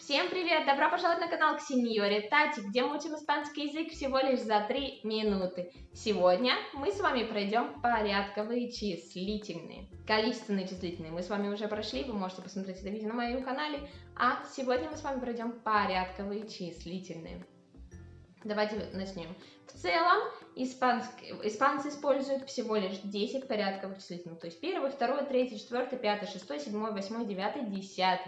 Всем привет! Добро пожаловать на канал к Сеньоре Тати, где мы учим испанский язык всего лишь за 3 минуты. Сегодня мы с вами пройдем порядковые числительные. Количественные числительные мы с вами уже прошли, вы можете посмотреть это видео на моем канале. А сегодня мы с вами пройдем порядковые числительные. Давайте начнем. В целом, испанск... испанцы используют всего лишь 10 порядковых числительных. То есть 1, 2, 3, 4, 5, 6, 7, 8, 9, 10.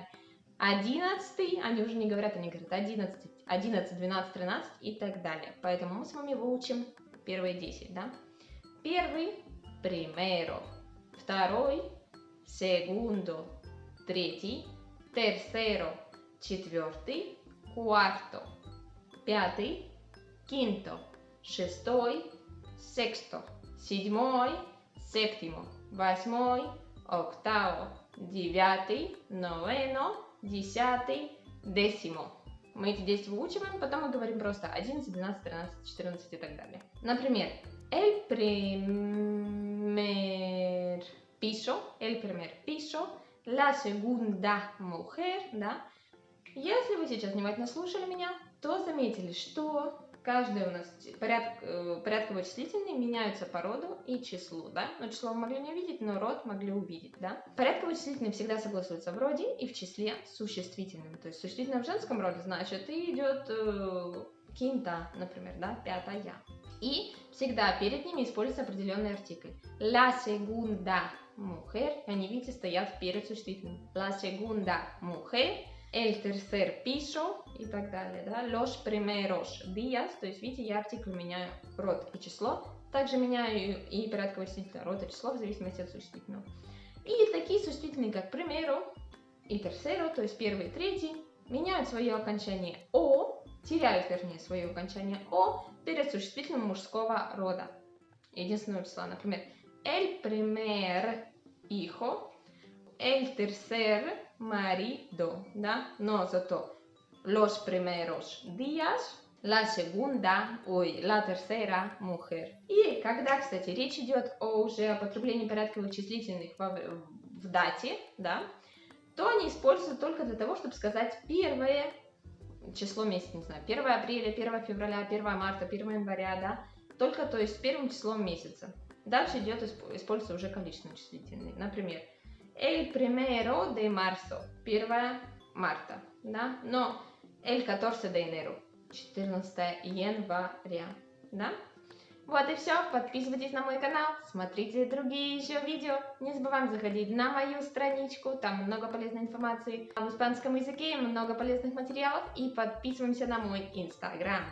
11, они уже не говорят, они говорят 11, 11, 12, 13 и так далее. Поэтому мы с вами выучим первые 10, да? Первый – primero, второй – segundo, третий – tercero, четвертый – cuarto, пятый – quinto, шестой – sexto, седьмой – séptimo, восьмой – octavo, девятый – noveno, десятый, десимо. Мы эти 10 выучиваем, потом мы говорим просто 11, 12, 13, 14 и так далее. Например, el primer piso, el primer piso, la segunda mujer, да. Если вы сейчас внимательно слушали меня, то заметили, что каждый у нас поряд, э, порядково числительные меняются по роду и числу, да? Но число вы могли не увидеть, но род могли увидеть, да? Порядково числительные всегда согласуются в роде и в числе существительным. То есть существительное в женском роде значит и идет э, кинта, например, да, пятая. И всегда перед ними используется определенный артикль. La segunda mujer, они, видите, стоят перед существительным. La segunda mujer el tercer piso и так далее, да, los primeros días, то есть, видите, я артикль меняю род и число, также меняю и порядковое существительное род и число в зависимости от существительного. И такие существительные, как primero и tercero, то есть первый и третий, меняют свое окончание «о», теряют, вернее, свое окончание «о» перед существительным мужского рода, единственного числа. Например, el primer hijo, el tercer marido, да? Но зато los primeros días, la segunda, ой, la tercera mujer. И когда, кстати, речь идет о уже о потреблении порядковых числительных в, в дате, да, то они используются только для того, чтобы сказать первое число месяца, не знаю, 1 апреля, 1 февраля, 1 марта, 1 января, да, только, то есть, первым числом месяца. Дальше идет, используется уже количественные числительные. Например, el primero de marzo, 1 марта, да, но el 14 de enero, 14 января, да. Вот и все, подписывайтесь на мой канал, смотрите другие еще видео, не забываем заходить на мою страничку, там много полезной информации в испанском языке, много полезных материалов. И подписываемся на мой инстаграм.